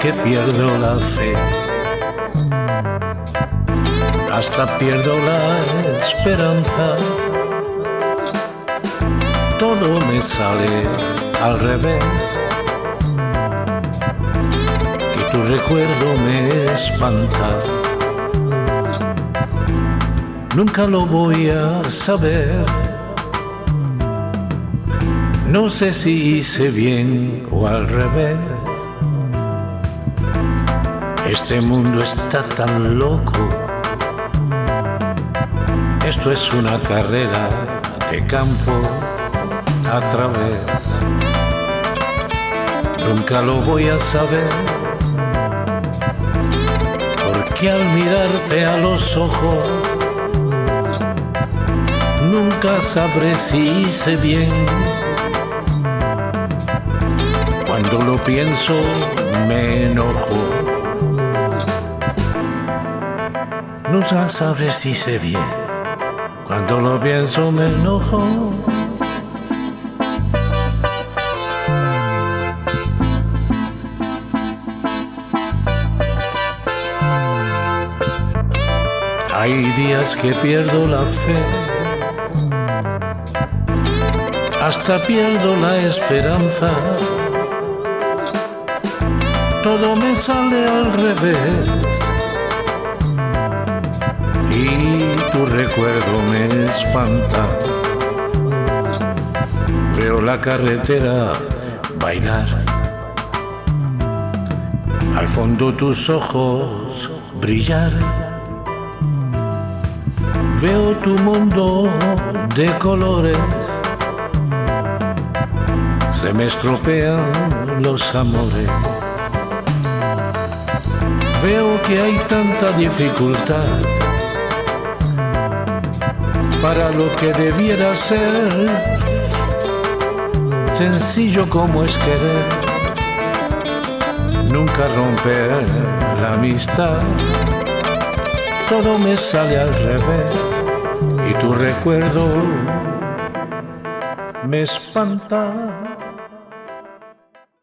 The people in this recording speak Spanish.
que pierdo la fe, hasta pierdo la esperanza. Todo me sale al revés y tu recuerdo me espanta. Nunca lo voy a saber. No sé si hice bien o al revés. Este mundo está tan loco. Esto es una carrera de campo a través. Nunca lo voy a saber. Porque al mirarte a los ojos, nunca sabré si hice bien. Cuando lo pienso, me enojo. Nunca sabré si hice bien. Cuando lo pienso, me enojo. Hay días que pierdo la fe, hasta pierdo la esperanza. Todo me sale al revés recuerdo me espanta. Veo la carretera bailar, al fondo tus ojos brillar. Veo tu mundo de colores, se me estropean los amores. Veo que hay tanta dificultad para lo que debiera ser sencillo como es querer, nunca romper la amistad todo me sale al revés y tu recuerdo me espanta.